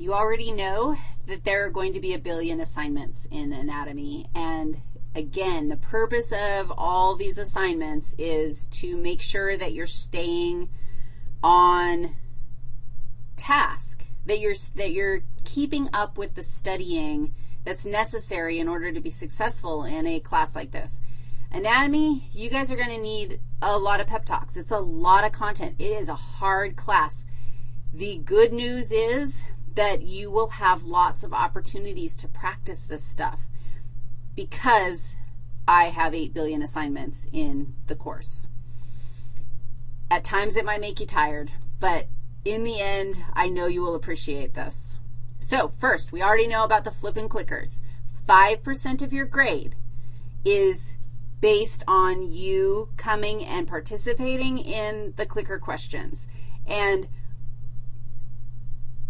You already know that there are going to be a billion assignments in anatomy, and again, the purpose of all these assignments is to make sure that you're staying on task, that you're, that you're keeping up with the studying that's necessary in order to be successful in a class like this. Anatomy, you guys are going to need a lot of pep talks. It's a lot of content. It is a hard class. The good news is that you will have lots of opportunities to practice this stuff because I have 8 billion assignments in the course. At times it might make you tired, but in the end, I know you will appreciate this. So first, we already know about the flipping clickers. 5% of your grade is based on you coming and participating in the clicker questions. And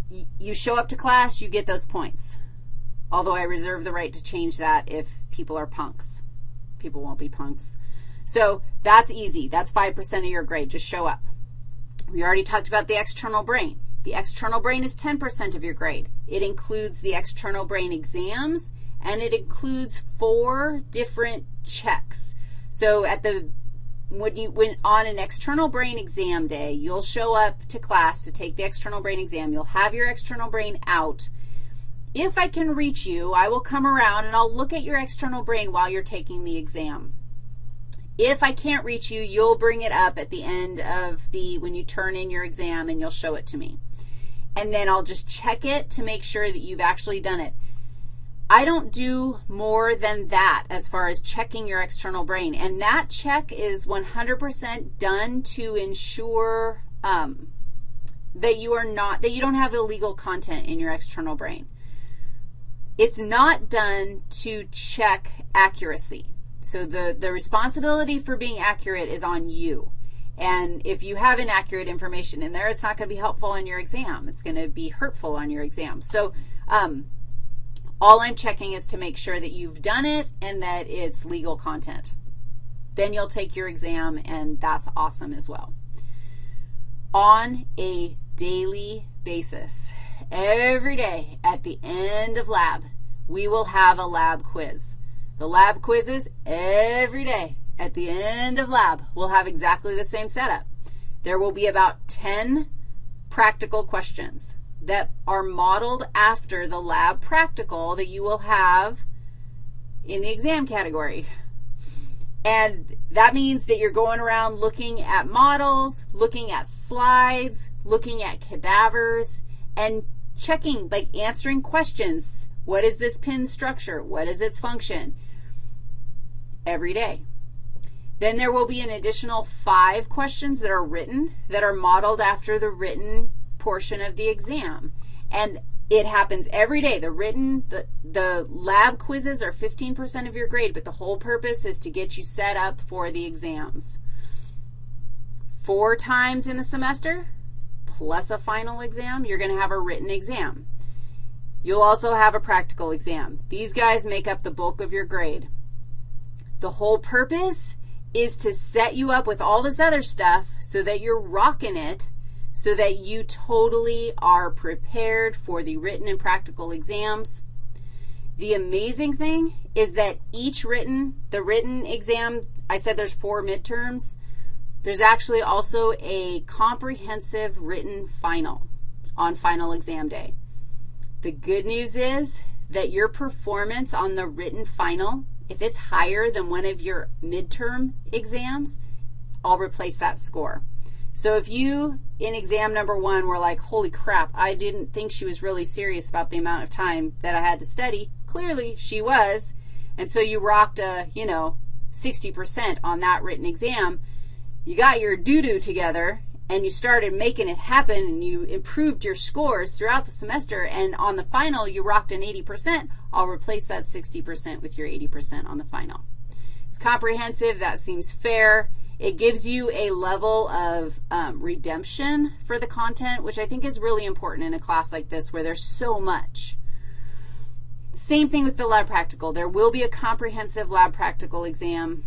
you show up to class, you get those points. Although I reserve the right to change that if people are punks. People won't be punks. So that's easy. That's 5% of your grade. Just show up. We already talked about the external brain. The external brain is 10% of your grade. It includes the external brain exams, and it includes four different checks. So at the when you when on an external brain exam day, you'll show up to class to take the external brain exam. You'll have your external brain out. If I can reach you, I will come around and I'll look at your external brain while you're taking the exam. If I can't reach you, you'll bring it up at the end of the, when you turn in your exam and you'll show it to me. And then I'll just check it to make sure that you've actually done it. I don't do more than that as far as checking your external brain. And that check is 100% done to ensure um, that you are not, that you don't have illegal content in your external brain. It's not done to check accuracy. So the, the responsibility for being accurate is on you. And if you have inaccurate information in there, it's not going to be helpful on your exam. It's going to be hurtful on your exam. So um, all I'm checking is to make sure that you've done it and that it's legal content. Then you'll take your exam, and that's awesome as well. On a daily basis, every day at the end of lab, we will have a lab quiz. The lab quizzes every day at the end of lab will have exactly the same setup. There will be about 10 practical questions that are modeled after the lab practical that you will have in the exam category. And that means that you're going around looking at models, looking at slides, looking at cadavers, and checking, like answering questions. What is this pin structure? What is its function? Every day. Then there will be an additional five questions that are written that are modeled after the written portion of the exam. And it happens every day. The written, the, the lab quizzes are 15% of your grade, but the whole purpose is to get you set up for the exams. Four times in the semester, plus a final exam, you're going to have a written exam. You'll also have a practical exam. These guys make up the bulk of your grade. The whole purpose is to set you up with all this other stuff so that you're rocking it so that you totally are prepared for the written and practical exams. The amazing thing is that each written, the written exam, I said there's four midterms. There's actually also a comprehensive written final on final exam day. The good news is that your performance on the written final, if it's higher than one of your midterm exams, I'll replace that score. So if you, in exam number one, were like, holy crap, I didn't think she was really serious about the amount of time that I had to study, clearly she was, and so you rocked a, you know, 60% on that written exam, you got your doo-doo together, and you started making it happen, and you improved your scores throughout the semester, and on the final you rocked an 80%, I'll replace that 60% with your 80% on the final. It's comprehensive. That seems fair. It gives you a level of um, redemption for the content, which I think is really important in a class like this where there's so much. Same thing with the lab practical. There will be a comprehensive lab practical exam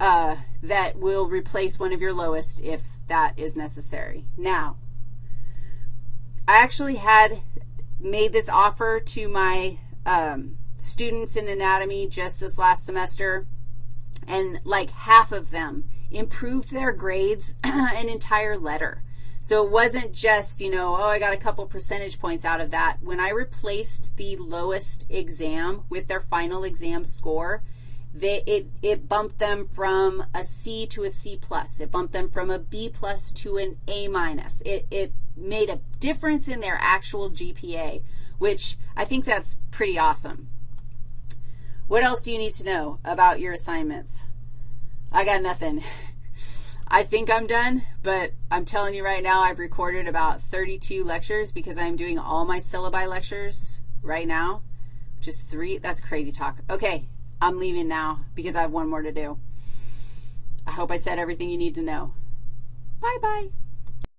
uh, that will replace one of your lowest if that is necessary. Now, I actually had made this offer to my um, students in anatomy just this last semester, and like half of them improved their grades an entire letter. So it wasn't just, you know, oh, I got a couple percentage points out of that. When I replaced the lowest exam with their final exam score, they, it, it bumped them from a C to a C plus. It bumped them from a B plus to an A minus. It, it made a difference in their actual GPA, which I think that's pretty awesome. What else do you need to know about your assignments? I got nothing. I think I'm done, but I'm telling you right now I've recorded about 32 lectures because I'm doing all my syllabi lectures right now. Just three. That's crazy talk. Okay, I'm leaving now because I have one more to do. I hope I said everything you need to know. Bye-bye.